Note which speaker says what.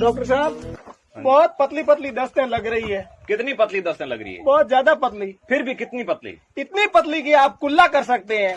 Speaker 1: Doctor साहब बहुत पतली पतली दस्तें लग रही है।
Speaker 2: कितनी पतली दस्तें लग रही है?
Speaker 1: बहुत ज़्यादा पतली।
Speaker 2: फिर भी कितनी पतली?
Speaker 1: इतनी पतली कि आप कुल्ला कर सकते हैं।